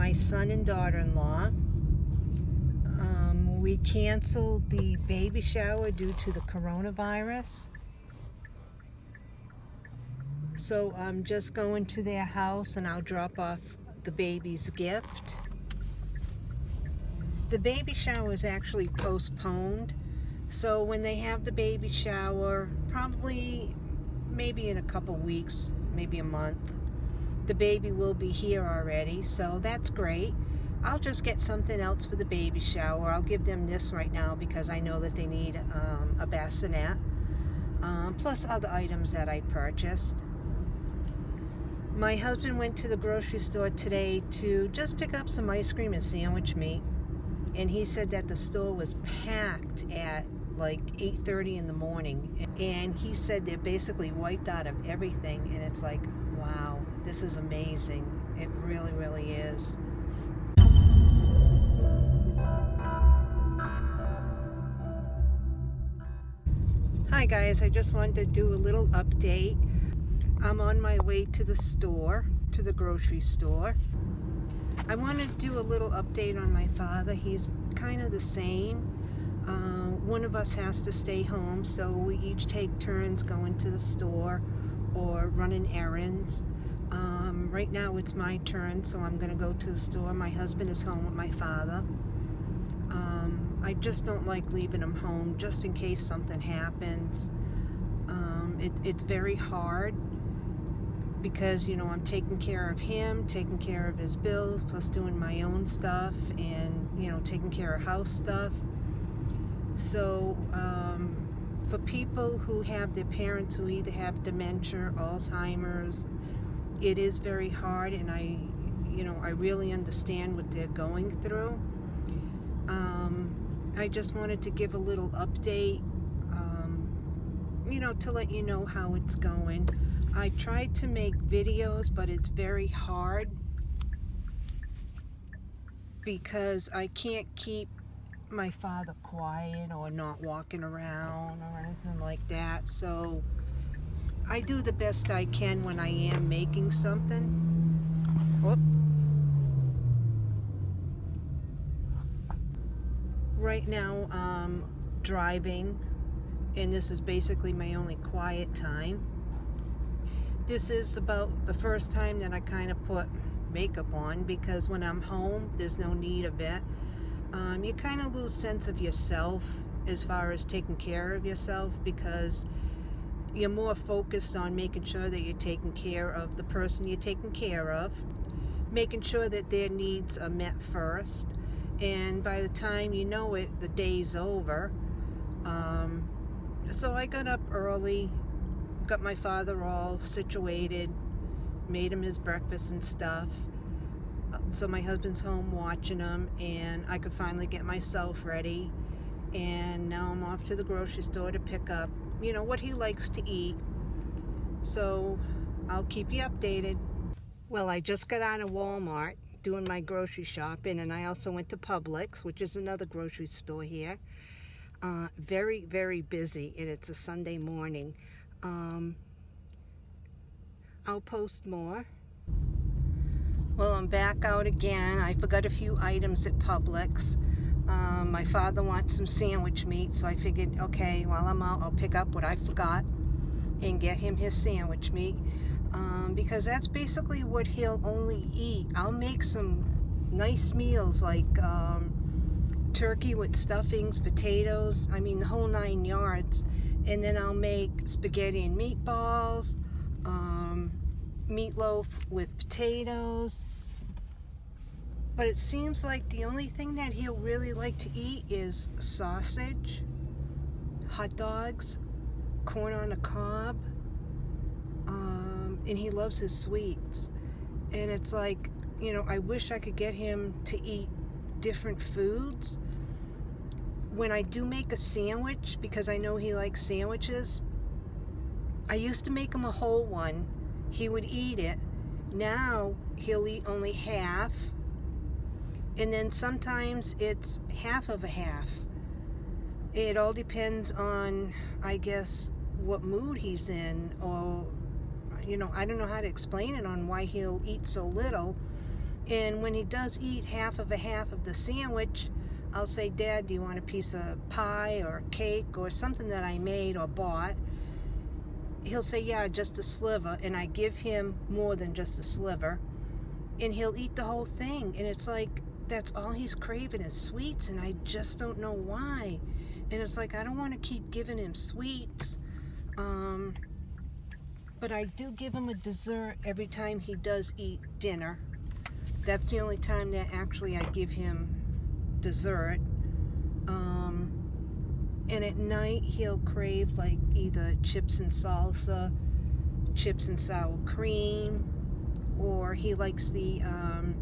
my son and daughter-in-law. Um, we canceled the baby shower due to the coronavirus. So I'm just going to their house and I'll drop off the baby's gift. The baby shower is actually postponed. So when they have the baby shower, probably maybe in a couple weeks, maybe a month, the baby will be here already. So that's great. I'll just get something else for the baby shower. I'll give them this right now because I know that they need um, a bassinet. Um, plus other items that I purchased. My husband went to the grocery store today to just pick up some ice cream and sandwich meat. And he said that the store was packed at like 8.30 in the morning. And he said they're basically wiped out of everything. And it's like, wow, this is amazing. It really, really is. Hi guys, I just wanted to do a little update. I'm on my way to the store, to the grocery store. I want to do a little update on my father. He's kind of the same. Uh, one of us has to stay home, so we each take turns going to the store or running errands. Right now it's my turn, so I'm going to go to the store. My husband is home with my father. Um, I just don't like leaving him home just in case something happens. Um, it, it's very hard because you know I'm taking care of him taking care of his bills plus doing my own stuff and you know taking care of house stuff so um, for people who have their parents who either have dementia Alzheimer's it is very hard and I you know I really understand what they're going through um, I just wanted to give a little update um, you know to let you know how it's going I tried to make videos, but it's very hard because I can't keep my father quiet or not walking around or anything like that. So I do the best I can when I am making something. Whoop. Right now, I'm driving, and this is basically my only quiet time this is about the first time that I kind of put makeup on because when I'm home there's no need of it um, you kind of lose sense of yourself as far as taking care of yourself because you're more focused on making sure that you're taking care of the person you're taking care of making sure that their needs are met first and by the time you know it the day's over um, so I got up early got my father all situated, made him his breakfast and stuff. So my husband's home watching him and I could finally get myself ready. And now I'm off to the grocery store to pick up, you know, what he likes to eat. So I'll keep you updated. Well, I just got out of Walmart doing my grocery shopping and I also went to Publix, which is another grocery store here. Uh, very, very busy and it's a Sunday morning. Um, I'll post more. Well, I'm back out again. I forgot a few items at Publix. Um, my father wants some sandwich meat, so I figured, okay, while I'm out, I'll pick up what I forgot and get him his sandwich meat. Um, because that's basically what he'll only eat. I'll make some nice meals like um, turkey with stuffings, potatoes, I mean the whole nine yards and then I'll make spaghetti and meatballs, um, meatloaf with potatoes. But it seems like the only thing that he'll really like to eat is sausage, hot dogs, corn on the cob, um, and he loves his sweets. And it's like, you know, I wish I could get him to eat different foods when I do make a sandwich, because I know he likes sandwiches, I used to make him a whole one. He would eat it. Now he'll eat only half. And then sometimes it's half of a half. It all depends on, I guess, what mood he's in or, you know, I don't know how to explain it on why he'll eat so little And when he does eat half of a half of the sandwich, I'll say, Dad, do you want a piece of pie or cake or something that I made or bought? He'll say, yeah, just a sliver. And I give him more than just a sliver. And he'll eat the whole thing. And it's like, that's all he's craving is sweets. And I just don't know why. And it's like, I don't want to keep giving him sweets. Um, but I do give him a dessert every time he does eat dinner. That's the only time that actually I give him dessert. Um, and at night he'll crave like either chips and salsa, chips and sour cream, or he likes the um,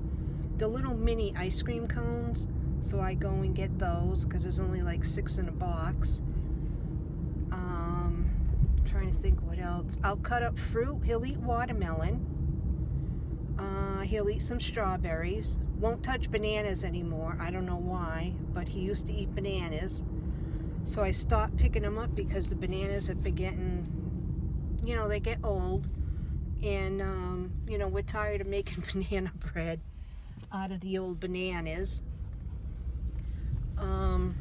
the little mini ice cream cones. So I go and get those because there's only like six in a box. Um, trying to think what else. I'll cut up fruit. He'll eat watermelon. Uh, he'll eat some strawberries. Won't touch bananas anymore. I don't know why, but he used to eat bananas. So I stopped picking them up because the bananas have been getting, you know, they get old. And, um, you know, we're tired of making banana bread out of the old bananas. Um,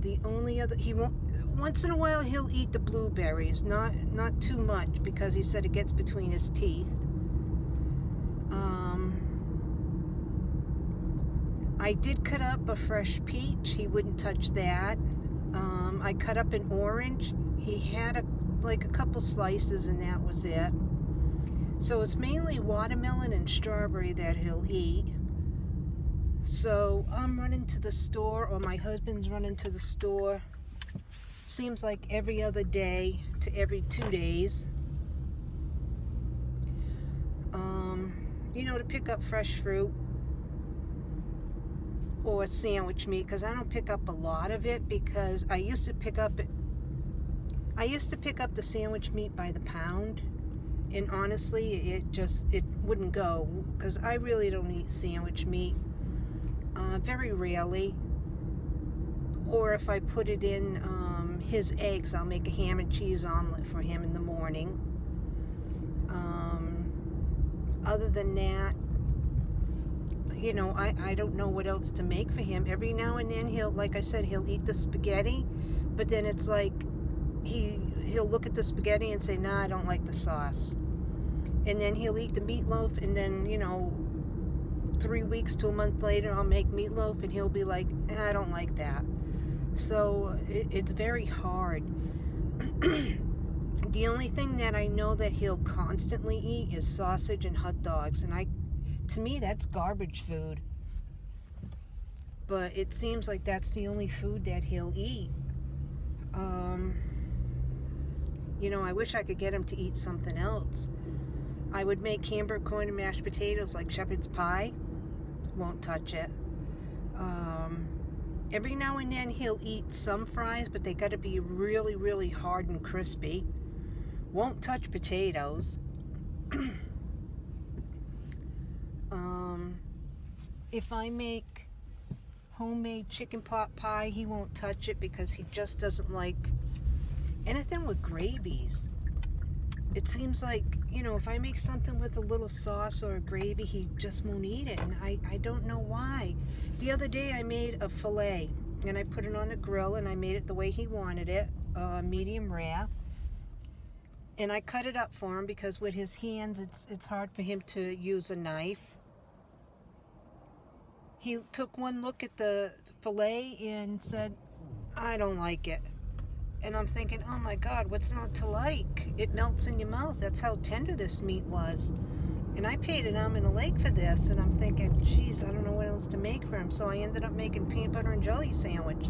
the only other, he won't, once in a while he'll eat the blueberries, not, not too much because he said it gets between his teeth. Um, I did cut up a fresh peach. He wouldn't touch that. Um, I cut up an orange. He had a, like a couple slices and that was it. So it's mainly watermelon and strawberry that he'll eat. So I'm running to the store or my husband's running to the store. Seems like every other day to every two days. Um, you know, to pick up fresh fruit or sandwich meat because I don't pick up a lot of it because I used to pick up I used to pick up the sandwich meat by the pound and honestly it just it wouldn't go because I really don't eat sandwich meat uh, very rarely. Or if I put it in um, his eggs I'll make a ham and cheese omelet for him in the morning. Um, other than that you know I, I don't know what else to make for him. Every now and then he'll like I said he'll eat the spaghetti but then it's like he he'll look at the spaghetti and say nah I don't like the sauce and then he'll eat the meatloaf and then you know three weeks to a month later I'll make meatloaf and he'll be like eh, I don't like that. So it, it's very hard. The only thing that I know that he'll constantly eat is sausage and hot dogs and I to me that's garbage food. But it seems like that's the only food that he'll eat. Um, you know I wish I could get him to eat something else I would make hamburger corn and mashed potatoes like shepherd's pie. Won't touch it. Um, every now and then he'll eat some fries, but they got to be really, really hard and crispy. Won't touch potatoes. um, if I make homemade chicken pot pie, he won't touch it because he just doesn't like anything with gravies it seems like, you know, if I make something with a little sauce or a gravy, he just won't eat it. And I, I don't know why. The other day I made a filet and I put it on the grill and I made it the way he wanted it, uh, medium rare. And I cut it up for him because with his hands, it's, it's hard for him to use a knife. He took one look at the filet and said, I don't like it. And I'm thinking, oh my God, what's not to like? It melts in your mouth. That's how tender this meat was. And I paid an arm and a leg for this. And I'm thinking, geez, I don't know what else to make for him. So I ended up making peanut butter and jelly sandwich.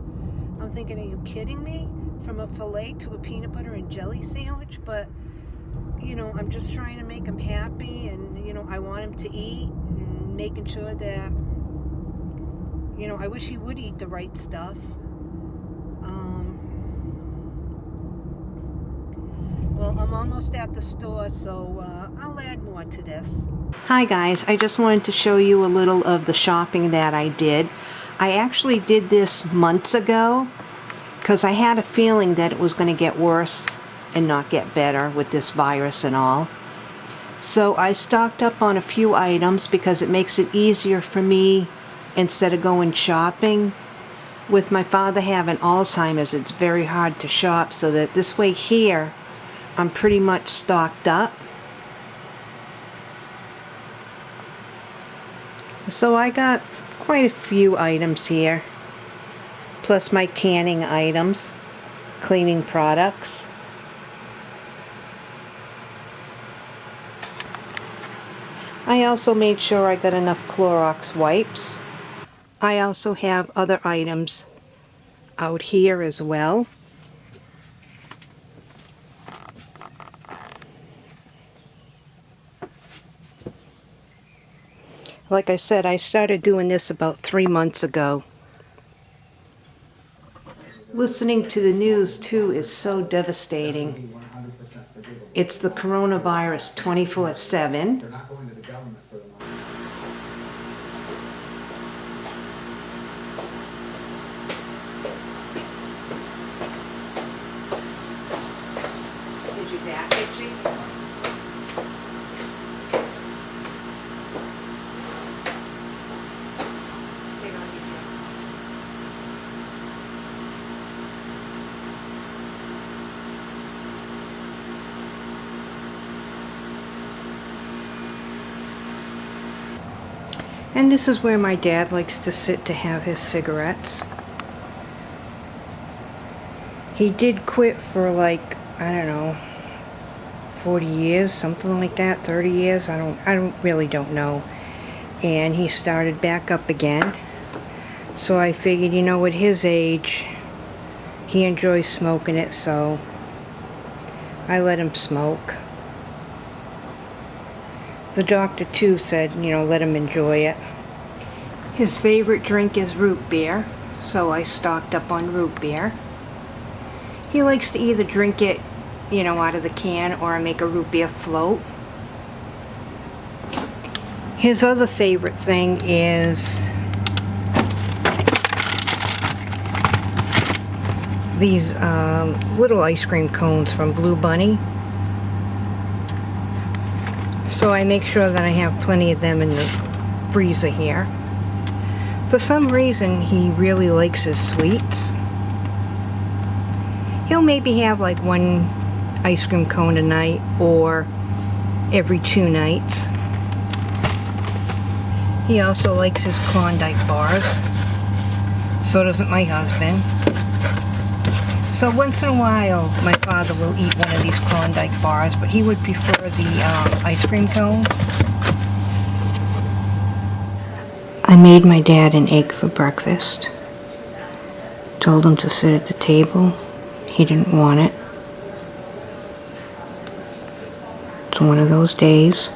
I'm thinking, are you kidding me? From a filet to a peanut butter and jelly sandwich? But, you know, I'm just trying to make him happy. And, you know, I want him to eat. And making sure that, you know, I wish he would eat the right stuff. Well, I'm almost at the store, so uh, I'll add more to this. Hi guys, I just wanted to show you a little of the shopping that I did. I actually did this months ago because I had a feeling that it was going to get worse and not get better with this virus and all. So I stocked up on a few items because it makes it easier for me instead of going shopping. With my father having Alzheimer's, it's very hard to shop so that this way here, I'm pretty much stocked up. So I got quite a few items here, plus my canning items, cleaning products. I also made sure I got enough Clorox wipes. I also have other items out here as well. Like I said, I started doing this about three months ago. Listening to the news too is so devastating. It's the coronavirus 24 7. They're not going to the government for the money. Is your back itchy? Take off your jacket. And this is where my dad likes to sit to have his cigarettes. He did quit for like, I don't know, 40 years, something like that, 30 years, I don't I don't really don't know. And he started back up again. So I figured, you know, at his age, he enjoys smoking it, so I let him smoke. The doctor too said, you know, let him enjoy it. His favorite drink is root beer, so I stocked up on root beer. He likes to either drink it, you know, out of the can or make a root beer float. His other favorite thing is these um, little ice cream cones from Blue Bunny. So I make sure that I have plenty of them in the freezer here. For some reason, he really likes his sweets. He'll maybe have like one ice cream cone a night or every two nights. He also likes his Klondike bars. So doesn't my husband. So once in a while, my father will eat one of these Klondike bars, but he would prefer the um, ice cream cone. I made my dad an egg for breakfast. Told him to sit at the table. He didn't want it. It's one of those days.